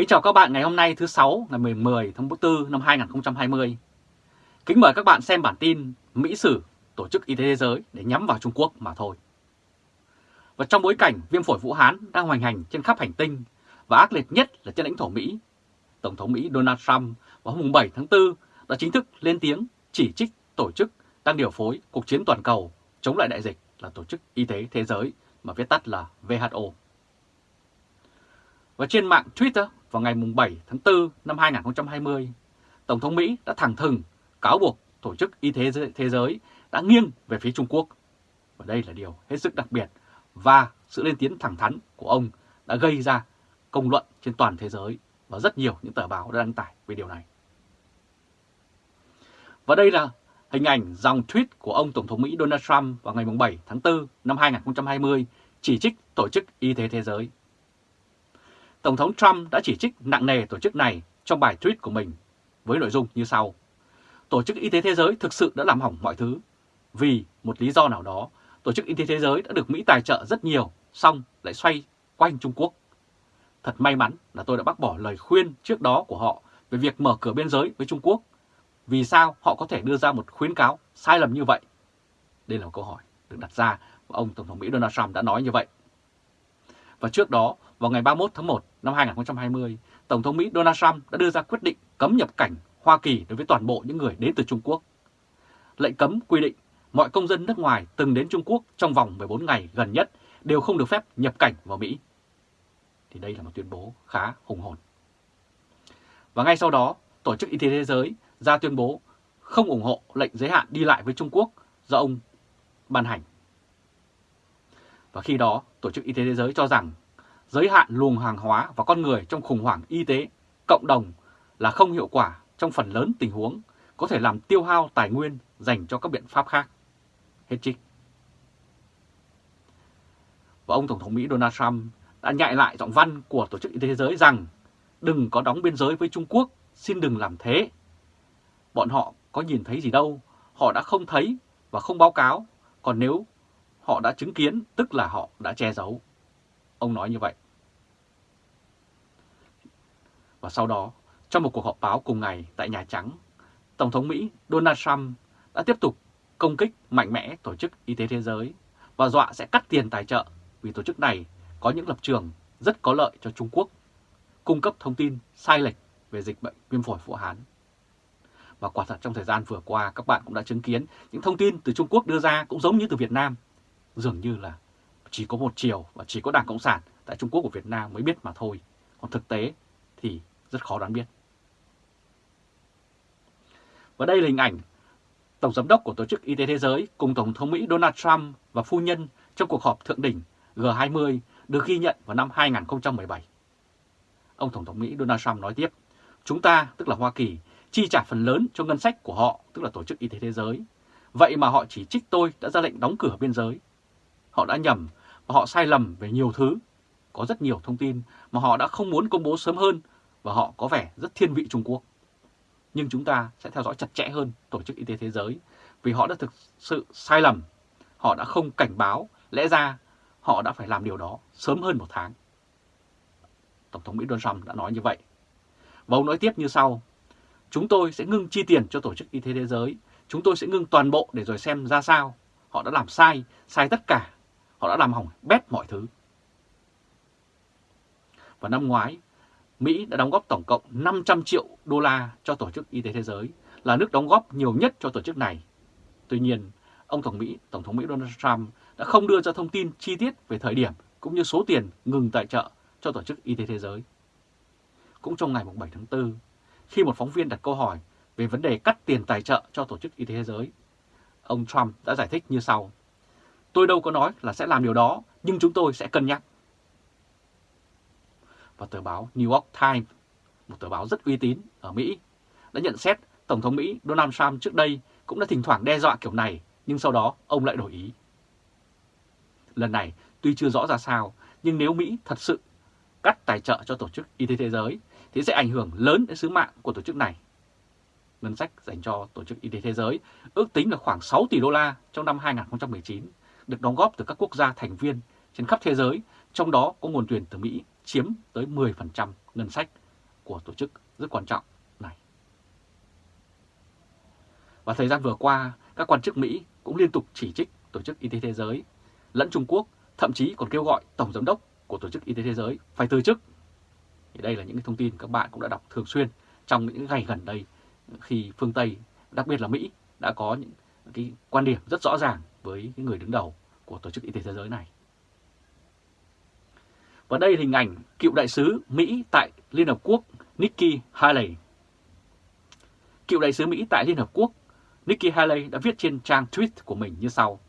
Kính chào các bạn ngày hôm nay thứ sáu ngày 10 tháng 4 năm 2020. Kính mời các bạn xem bản tin Mỹ Sử Tổ chức Y tế Thế giới để nhắm vào Trung Quốc mà thôi. Và trong bối cảnh viêm phổi Vũ Hán đang hoành hành trên khắp hành tinh và ác liệt nhất là trên lãnh thổ Mỹ, Tổng thống Mỹ Donald Trump vào hôm 7 tháng 4 đã chính thức lên tiếng chỉ trích tổ chức đang điều phối cuộc chiến toàn cầu chống lại đại dịch là Tổ chức Y tế Thế giới mà viết tắt là WHO. Và trên mạng Twitter vào ngày 7 tháng 4 năm 2020, Tổng thống Mỹ đã thẳng thừng cáo buộc Tổ chức Y tế Thế giới đã nghiêng về phía Trung Quốc. Và đây là điều hết sức đặc biệt và sự lên tiếng thẳng thắn của ông đã gây ra công luận trên toàn thế giới và rất nhiều những tờ báo đã đăng tải về điều này. Và đây là hình ảnh dòng tweet của ông Tổng thống Mỹ Donald Trump vào ngày 7 tháng 4 năm 2020 chỉ trích Tổ chức Y tế Thế giới. Tổng thống Trump đã chỉ trích nặng nề tổ chức này trong bài tweet của mình với nội dung như sau. Tổ chức Y tế Thế giới thực sự đã làm hỏng mọi thứ. Vì một lý do nào đó, Tổ chức Y tế Thế giới đã được Mỹ tài trợ rất nhiều, xong lại xoay quanh Trung Quốc. Thật may mắn là tôi đã bác bỏ lời khuyên trước đó của họ về việc mở cửa biên giới với Trung Quốc. Vì sao họ có thể đưa ra một khuyến cáo sai lầm như vậy? Đây là một câu hỏi được đặt ra và ông Tổng thống Mỹ Donald Trump đã nói như vậy. Và trước đó, vào ngày 31 tháng 1 năm 2020, Tổng thống Mỹ Donald Trump đã đưa ra quyết định cấm nhập cảnh Hoa Kỳ đối với toàn bộ những người đến từ Trung Quốc. Lệnh cấm quy định mọi công dân nước ngoài từng đến Trung Quốc trong vòng 14 ngày gần nhất đều không được phép nhập cảnh vào Mỹ. Thì đây là một tuyên bố khá hùng hồn. Và ngay sau đó, Tổ chức Y tế Thế giới ra tuyên bố không ủng hộ lệnh giới hạn đi lại với Trung Quốc do ông ban hành. Và khi đó, Tổ chức Y tế Thế giới cho rằng giới hạn luồng hàng hóa và con người trong khủng hoảng y tế cộng đồng là không hiệu quả trong phần lớn tình huống có thể làm tiêu hao tài nguyên dành cho các biện pháp khác. Hết trích. Và ông Tổng thống Mỹ Donald Trump đã nhại lại giọng văn của Tổ chức Y tế Thế giới rằng đừng có đóng biên giới với Trung Quốc, xin đừng làm thế. Bọn họ có nhìn thấy gì đâu, họ đã không thấy và không báo cáo, còn nếu họ đã chứng kiến tức là họ đã che giấu. Ông nói như vậy. Và sau đó, trong một cuộc họp báo cùng ngày tại Nhà Trắng, Tổng thống Mỹ Donald Trump đã tiếp tục công kích mạnh mẽ Tổ chức Y tế Thế giới và dọa sẽ cắt tiền tài trợ vì tổ chức này có những lập trường rất có lợi cho Trung Quốc, cung cấp thông tin sai lệch về dịch bệnh viêm phổi Vũ Hán. Và quả thật trong thời gian vừa qua các bạn cũng đã chứng kiến những thông tin từ Trung Quốc đưa ra cũng giống như từ Việt Nam. Dường như là chỉ có một chiều và chỉ có Đảng Cộng sản tại Trung Quốc của Việt Nam mới biết mà thôi. Còn thực tế thì rất khó đoán biết. Và đây là hình ảnh Tổng Giám đốc của Tổ chức Y tế Thế giới cùng Tổng thống Mỹ Donald Trump và phu nhân trong cuộc họp thượng đỉnh G20 được ghi nhận vào năm 2017. Ông Tổng thống Mỹ Donald Trump nói tiếp, chúng ta, tức là Hoa Kỳ, chi trả phần lớn cho ngân sách của họ, tức là Tổ chức Y tế Thế giới. Vậy mà họ chỉ trích tôi đã ra lệnh đóng cửa biên giới. Họ đã nhầm và họ sai lầm về nhiều thứ. Có rất nhiều thông tin mà họ đã không muốn công bố sớm hơn và họ có vẻ rất thiên vị Trung Quốc. Nhưng chúng ta sẽ theo dõi chặt chẽ hơn Tổ chức Y tế Thế giới vì họ đã thực sự sai lầm. Họ đã không cảnh báo, lẽ ra họ đã phải làm điều đó sớm hơn một tháng. Tổng thống Mỹ Donald Trump đã nói như vậy. Và ông nói tiếp như sau, chúng tôi sẽ ngưng chi tiền cho Tổ chức Y tế Thế giới, chúng tôi sẽ ngưng toàn bộ để rồi xem ra sao. Họ đã làm sai, sai tất cả, họ đã làm hỏng bét mọi thứ. Và năm ngoái, Mỹ đã đóng góp tổng cộng 500 triệu đô la cho Tổ chức Y tế Thế giới, là nước đóng góp nhiều nhất cho tổ chức này. Tuy nhiên, ông Tổng Mỹ, Tổng thống Mỹ Donald Trump đã không đưa ra thông tin chi tiết về thời điểm cũng như số tiền ngừng tài trợ cho Tổ chức Y tế Thế giới. Cũng trong ngày 7 tháng 4, khi một phóng viên đặt câu hỏi về vấn đề cắt tiền tài trợ cho Tổ chức Y tế Thế giới, ông Trump đã giải thích như sau. Tôi đâu có nói là sẽ làm điều đó, nhưng chúng tôi sẽ cân nhắc. Và tờ báo New York Times, một tờ báo rất uy tín ở Mỹ, đã nhận xét Tổng thống Mỹ Donald Trump trước đây cũng đã thỉnh thoảng đe dọa kiểu này, nhưng sau đó ông lại đổi ý. Lần này tuy chưa rõ ra sao, nhưng nếu Mỹ thật sự cắt tài trợ cho Tổ chức Y tế Thế giới thì sẽ ảnh hưởng lớn đến sứ mạng của tổ chức này. Ngân sách dành cho Tổ chức Y tế Thế giới ước tính là khoảng 6 tỷ đô la trong năm 2019, được đóng góp từ các quốc gia thành viên trên khắp thế giới, trong đó có nguồn tuyển từ Mỹ chiếm tới 10% ngân sách của tổ chức rất quan trọng này. Và thời gian vừa qua, các quan chức Mỹ cũng liên tục chỉ trích Tổ chức Y tế Thế giới lẫn Trung Quốc, thậm chí còn kêu gọi Tổng Giám đốc của Tổ chức Y tế Thế giới phải từ chức. Thì đây là những thông tin các bạn cũng đã đọc thường xuyên trong những ngày gần đây khi phương Tây, đặc biệt là Mỹ, đã có những cái quan điểm rất rõ ràng với những người đứng đầu của Tổ chức Y tế Thế giới này. Và đây là hình ảnh cựu đại sứ Mỹ tại Liên Hợp Quốc Nikki Haley. Cựu đại sứ Mỹ tại Liên Hợp Quốc Nikki Haley đã viết trên trang tweet của mình như sau.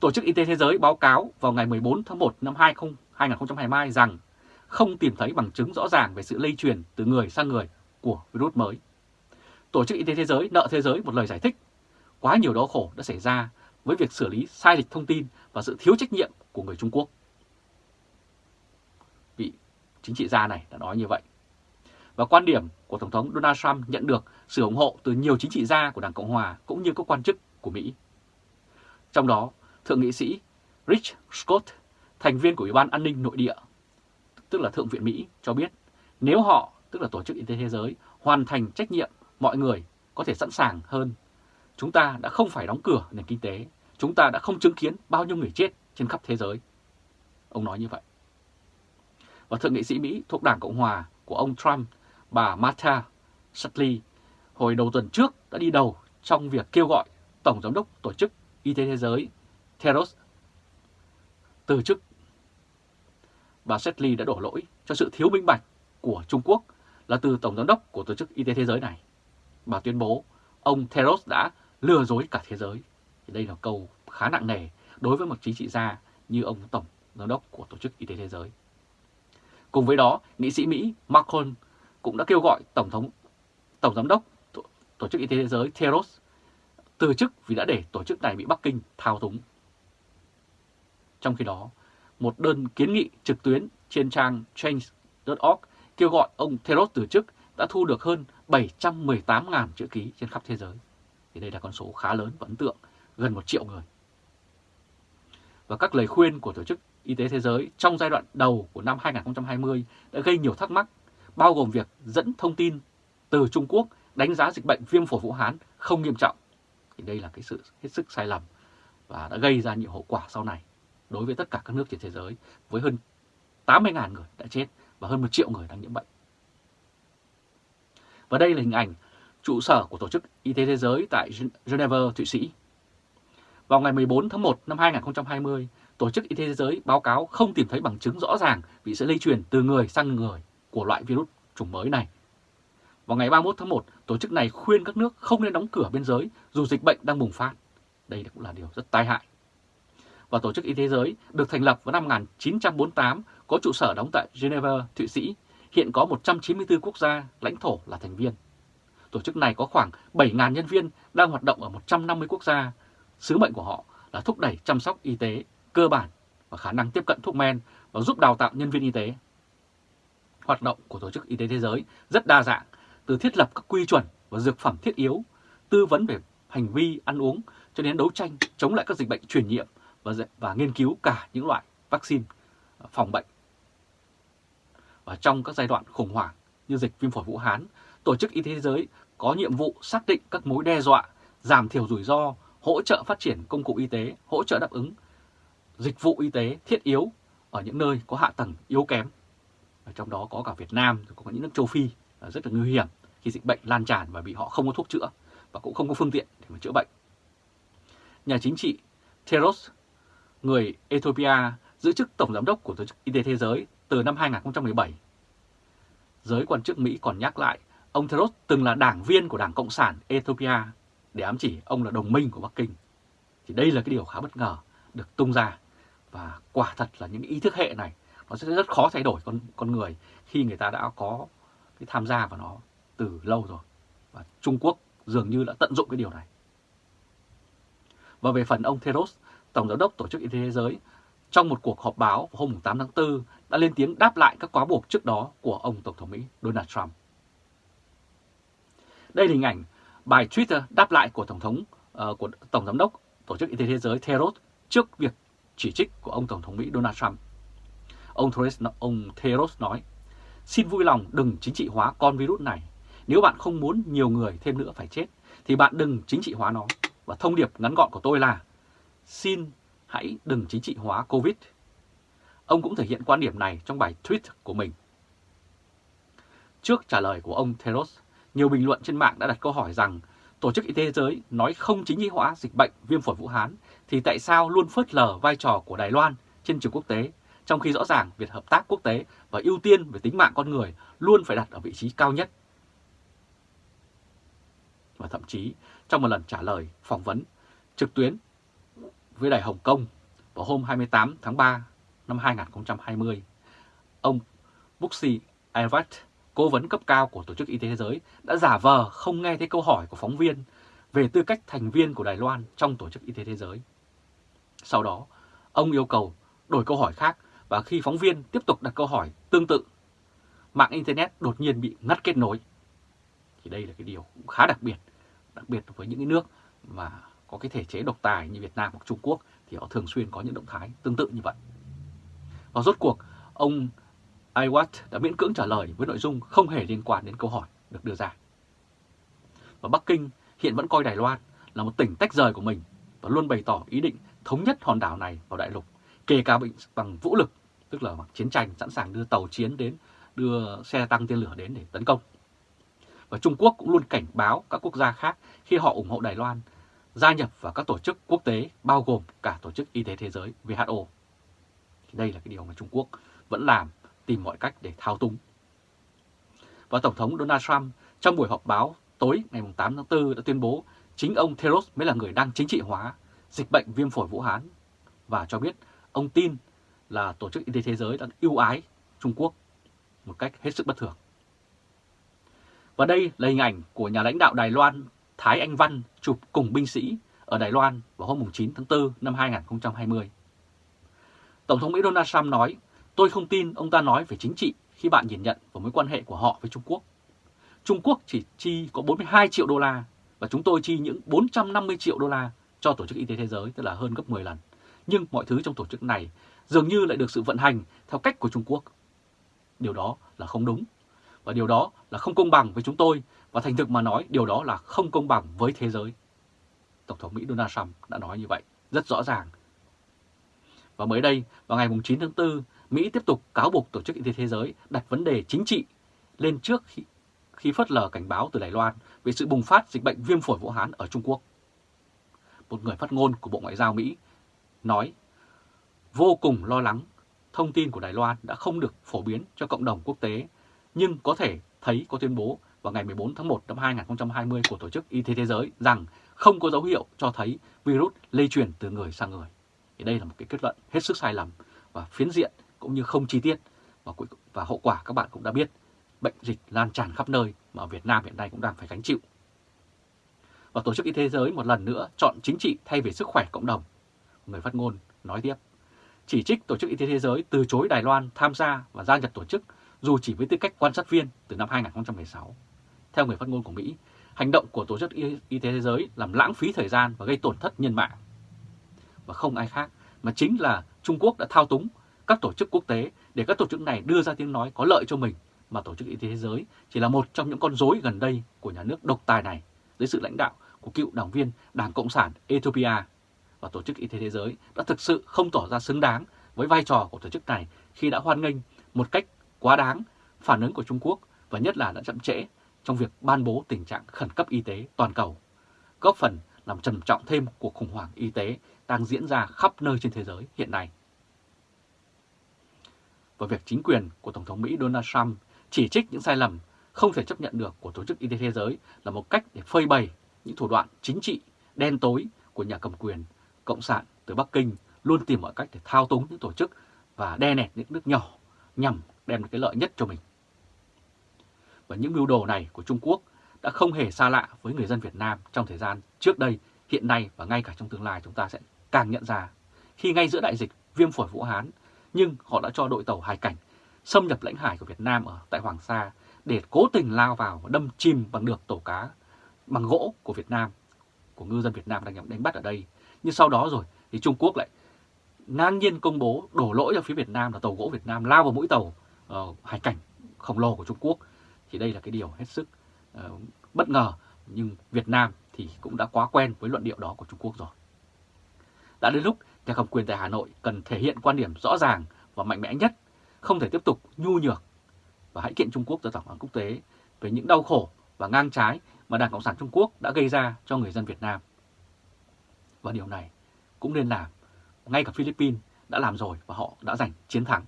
Tổ chức Y tế Thế giới báo cáo vào ngày 14 tháng 1 năm 2022 rằng không tìm thấy bằng chứng rõ ràng về sự lây truyền từ người sang người của virus mới. Tổ chức Y tế Thế giới, nợ thế giới một lời giải thích. Quá nhiều đau khổ đã xảy ra với việc xử lý sai lệch thông tin và sự thiếu trách nhiệm của người Trung Quốc. Chính trị gia này đã nói như vậy. Và quan điểm của Tổng thống Donald Trump nhận được sự ủng hộ từ nhiều chính trị gia của Đảng Cộng Hòa cũng như các quan chức của Mỹ. Trong đó, Thượng nghị sĩ Rich Scott, thành viên của Ủy ban An ninh Nội địa, tức là Thượng viện Mỹ, cho biết nếu họ, tức là Tổ chức Y tế Thế giới, hoàn thành trách nhiệm mọi người có thể sẵn sàng hơn. Chúng ta đã không phải đóng cửa nền kinh tế, chúng ta đã không chứng kiến bao nhiêu người chết trên khắp thế giới. Ông nói như vậy. Và Thượng nghị sĩ Mỹ thuộc Đảng Cộng Hòa của ông Trump, bà Martha Sutley, hồi đầu tuần trước đã đi đầu trong việc kêu gọi Tổng Giám đốc Tổ chức Y tế Thế giới Theros từ chức. Bà Sutley đã đổ lỗi cho sự thiếu minh bạch của Trung Quốc là từ Tổng Giám đốc của Tổ chức Y tế Thế giới này. Bà tuyên bố ông Theros đã lừa dối cả thế giới. Đây là câu khá nặng nề đối với một chính trị gia như ông Tổng Giám đốc của Tổ chức Y tế Thế giới. Cùng với đó, nghị sĩ Mỹ Macron cũng đã kêu gọi Tổng thống Tổng Giám đốc Tổ, chức Y tế Thế giới Theros từ chức vì đã để tổ chức này bị Bắc Kinh thao túng. Trong khi đó, một đơn kiến nghị trực tuyến trên trang change.org kêu gọi ông Theros từ chức đã thu được hơn 718.000 chữ ký trên khắp thế giới. Thì đây là con số khá lớn và ấn tượng, gần 1 triệu người. Và các lời khuyên của Tổ chức Y tế Thế giới trong giai đoạn đầu của năm 2020 đã gây nhiều thắc mắc, bao gồm việc dẫn thông tin từ Trung Quốc đánh giá dịch bệnh viêm phổi Vũ Hán không nghiêm trọng. Thì đây là cái sự hết sức sai lầm và đã gây ra nhiều hậu quả sau này đối với tất cả các nước trên thế giới với hơn 80.000 người đã chết và hơn 1 triệu người đang nhiễm bệnh. Và đây là hình ảnh trụ sở của Tổ chức Y tế Thế giới tại Geneva, Thụy Sĩ. Vào ngày 14 tháng 1 năm 2020, Tổ chức Y tế Thế giới báo cáo không tìm thấy bằng chứng rõ ràng bị sự lây truyền từ người sang người của loại virus chủng mới này. Vào ngày 31 tháng 1, tổ chức này khuyên các nước không nên đóng cửa biên giới dù dịch bệnh đang bùng phát. Đây cũng là điều rất tai hại. Và Tổ chức Y tế Thế giới được thành lập vào năm 1948, có trụ sở đóng tại Geneva, Thụy Sĩ, hiện có 194 quốc gia, lãnh thổ là thành viên. Tổ chức này có khoảng 7.000 nhân viên đang hoạt động ở 150 quốc gia. Sứ mệnh của họ là thúc đẩy chăm sóc y tế cơ bản và khả năng tiếp cận thuốc men và giúp đào tạo nhân viên y tế. Hoạt động của Tổ chức Y tế Thế giới rất đa dạng, từ thiết lập các quy chuẩn và dược phẩm thiết yếu, tư vấn về hành vi ăn uống cho đến đấu tranh chống lại các dịch bệnh truyền nhiễm và, và nghiên cứu cả những loại vaccine à, phòng bệnh. Và trong các giai đoạn khủng hoảng như dịch viêm phổi Vũ Hán, Tổ chức Y tế Thế giới có nhiệm vụ xác định các mối đe dọa, giảm thiểu rủi ro, hỗ trợ phát triển công cụ y tế, hỗ trợ đáp ứng dịch vụ y tế thiết yếu ở những nơi có hạ tầng yếu kém. Ở trong đó có cả Việt Nam, có những nước châu Phi rất là nguy hiểm khi dịch bệnh lan tràn và bị họ không có thuốc chữa và cũng không có phương tiện để mà chữa bệnh. Nhà chính trị Teros, người Ethiopia, giữ chức Tổng Giám đốc của Tổ chức Y tế Thế giới từ năm 2017. Giới quan chức Mỹ còn nhắc lại, ông Teros từng là đảng viên của Đảng Cộng sản Ethiopia để ám chỉ ông là đồng minh của Bắc Kinh. Thì đây là cái điều khá bất ngờ được tung ra. Và quả thật là những ý thức hệ này nó sẽ rất khó thay đổi con con người khi người ta đã có cái tham gia vào nó từ lâu rồi. Và Trung Quốc dường như đã tận dụng cái điều này. Và về phần ông Theros, Tổng Giám đốc Tổ chức Y tế Thế giới, trong một cuộc họp báo vào hôm 8 tháng 4 đã lên tiếng đáp lại các quá buộc trước đó của ông Tổng thống Mỹ Donald Trump. Đây là hình ảnh bài Twitter đáp lại của Tổng thống uh, của Tổng Giám đốc Tổ chức Y tế Thế giới Theros trước việc chỉ trích của ông Tổng thống Mỹ Donald Trump. Ông Theros, ông Theros nói, xin vui lòng đừng chính trị hóa con virus này. Nếu bạn không muốn nhiều người thêm nữa phải chết, thì bạn đừng chính trị hóa nó. Và thông điệp ngắn gọn của tôi là xin hãy đừng chính trị hóa Covid. Ông cũng thể hiện quan điểm này trong bài tweet của mình. Trước trả lời của ông Theros, nhiều bình luận trên mạng đã đặt câu hỏi rằng Tổ chức Y tế Thế giới nói không chính trị hóa dịch bệnh viêm phổi Vũ Hán thì tại sao luôn phớt lờ vai trò của Đài Loan trên trường quốc tế, trong khi rõ ràng việc hợp tác quốc tế và ưu tiên về tính mạng con người luôn phải đặt ở vị trí cao nhất. Và thậm chí trong một lần trả lời phỏng vấn trực tuyến với Đài Hồng Kông vào hôm 28 tháng 3 năm 2020, ông Buxi Ayvat, cố vấn cấp cao của Tổ chức Y tế Thế giới, đã giả vờ không nghe thấy câu hỏi của phóng viên về tư cách thành viên của Đài Loan trong Tổ chức Y tế Thế giới. Sau đó, ông yêu cầu đổi câu hỏi khác và khi phóng viên tiếp tục đặt câu hỏi tương tự, mạng Internet đột nhiên bị ngắt kết nối. Thì đây là cái điều cũng khá đặc biệt, đặc biệt với những cái nước mà có cái thể chế độc tài như Việt Nam hoặc Trung Quốc thì họ thường xuyên có những động thái tương tự như vậy. Và rốt cuộc, ông Iwat đã miễn cưỡng trả lời với nội dung không hề liên quan đến câu hỏi được đưa ra. Và Bắc Kinh hiện vẫn coi Đài Loan là một tỉnh tách rời của mình và luôn bày tỏ ý định thống nhất hòn đảo này vào đại lục, kể cả bằng vũ lực, tức là bằng chiến tranh sẵn sàng đưa tàu chiến đến, đưa xe tăng tên lửa đến để tấn công. Và Trung Quốc cũng luôn cảnh báo các quốc gia khác khi họ ủng hộ Đài Loan gia nhập vào các tổ chức quốc tế bao gồm cả Tổ chức Y tế Thế giới WHO. Đây là cái điều mà Trung Quốc vẫn làm, tìm mọi cách để thao túng. Và Tổng thống Donald Trump trong buổi họp báo tối ngày 8 tháng 4 đã tuyên bố chính ông Theros mới là người đang chính trị hóa dịch bệnh viêm phổi Vũ Hán và cho biết ông tin là Tổ chức Y tế Thế giới đang ưu ái Trung Quốc một cách hết sức bất thường. Và đây là hình ảnh của nhà lãnh đạo Đài Loan Thái Anh Văn chụp cùng binh sĩ ở Đài Loan vào hôm 9 tháng 4 năm 2020. Tổng thống Mỹ Donald Trump nói, tôi không tin ông ta nói về chính trị khi bạn nhìn nhận vào mối quan hệ của họ với Trung Quốc. Trung Quốc chỉ chi có 42 triệu đô la và chúng tôi chi những 450 triệu đô la cho Tổ chức Y tế Thế giới, tức là hơn gấp 10 lần. Nhưng mọi thứ trong tổ chức này dường như lại được sự vận hành theo cách của Trung Quốc. Điều đó là không đúng. Và điều đó là không công bằng với chúng tôi và thành thực mà nói điều đó là không công bằng với thế giới. Tổng thống Mỹ Donald Trump đã nói như vậy rất rõ ràng. Và mới đây, vào ngày 9 tháng 4, Mỹ tiếp tục cáo buộc Tổ chức Y tế Thế giới đặt vấn đề chính trị lên trước khi, khi phớt lờ cảnh báo từ Đài Loan về sự bùng phát dịch bệnh viêm phổi Vũ Hán ở Trung Quốc. Một người phát ngôn của Bộ Ngoại giao Mỹ nói vô cùng lo lắng thông tin của Đài Loan đã không được phổ biến cho cộng đồng quốc tế, nhưng có thể thấy có tuyên bố vào ngày 14 tháng 1 năm 2020 của Tổ chức Y tế Thế giới rằng không có dấu hiệu cho thấy virus lây truyền từ người sang người. Thì đây là một cái kết luận hết sức sai lầm và phiến diện cũng như không chi tiết và, và hậu quả các bạn cũng đã biết bệnh dịch lan tràn khắp nơi mà ở Việt Nam hiện nay cũng đang phải gánh chịu. Và Tổ chức Y tế Thế giới một lần nữa chọn chính trị thay vì sức khỏe cộng đồng. Người phát ngôn nói tiếp, chỉ trích Tổ chức Y tế Thế giới từ chối Đài Loan tham gia và gia nhập tổ chức dù chỉ với tư cách quan sát viên từ năm 2016. Theo người phát ngôn của Mỹ, hành động của Tổ chức Y tế Thế giới làm lãng phí thời gian và gây tổn thất nhân mạng. Và không ai khác mà chính là Trung Quốc đã thao túng các tổ chức quốc tế để các tổ chức này đưa ra tiếng nói có lợi cho mình mà Tổ chức Y tế Thế giới chỉ là một trong những con rối gần đây của nhà nước độc tài này dưới sự lãnh đạo của cựu đảng viên Đảng Cộng sản Ethiopia và Tổ chức Y tế Thế giới đã thực sự không tỏ ra xứng đáng với vai trò của tổ chức này khi đã hoan nghênh một cách quá đáng phản ứng của Trung Quốc và nhất là đã chậm trễ trong việc ban bố tình trạng khẩn cấp y tế toàn cầu, góp phần làm trầm trọng thêm cuộc khủng hoảng y tế đang diễn ra khắp nơi trên thế giới hiện nay. Và việc chính quyền của Tổng thống Mỹ Donald Trump chỉ trích những sai lầm không thể chấp nhận được của Tổ chức Y tế Thế giới là một cách để phơi bày những thủ đoạn chính trị đen tối của nhà cầm quyền Cộng sản từ Bắc Kinh luôn tìm mọi cách để thao túng những tổ chức và đe nẹt những nước nhỏ nhằm đem cái lợi nhất cho mình. Và những mưu đồ này của Trung Quốc đã không hề xa lạ với người dân Việt Nam trong thời gian trước đây, hiện nay và ngay cả trong tương lai chúng ta sẽ càng nhận ra. Khi ngay giữa đại dịch viêm phổi Vũ Hán, nhưng họ đã cho đội tàu hải cảnh xâm nhập lãnh hải của Việt Nam ở tại Hoàng Sa để cố tình lao vào và đâm chìm bằng được tàu cá bằng gỗ của Việt Nam, của ngư dân Việt Nam đang đánh bắt ở đây. Nhưng sau đó rồi thì Trung Quốc lại ngang nhiên công bố đổ lỗi cho phía Việt Nam là tàu gỗ Việt Nam lao vào mũi tàu uh, hải cảnh khổng lồ của Trung Quốc thì đây là cái điều hết sức uh, bất ngờ nhưng Việt Nam thì cũng đã quá quen với luận điệu đó của Trung Quốc rồi. Đã đến lúc nhà cầm quyền tại Hà Nội cần thể hiện quan điểm rõ ràng và mạnh mẽ nhất, không thể tiếp tục nhu nhược và hãy kiện Trung Quốc ra tòa án quốc tế về những đau khổ và ngang trái mà Đảng Cộng sản Trung Quốc đã gây ra cho người dân Việt Nam. Và điều này cũng nên làm. Ngay cả Philippines đã làm rồi và họ đã giành chiến thắng.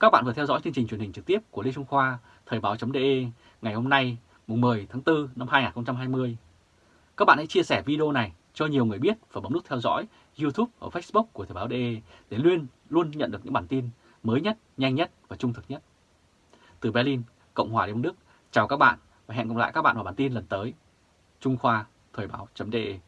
Các bạn vừa theo dõi chương trình truyền hình trực tiếp của Lê Trung Khoa, Thời báo.de ngày hôm nay, mùng 10 tháng 4 năm 2020. Các bạn hãy chia sẻ video này cho nhiều người biết và bấm nút theo dõi YouTube và Facebook của Thời báo.de để luôn luôn nhận được những bản tin mới nhất, nhanh nhất và trung thực nhất. Từ Berlin, Cộng hòa Liên bang Đức, chào các bạn và hẹn gặp lại các bạn vào bản tin lần tới. Trung Khoa, Thời báo.de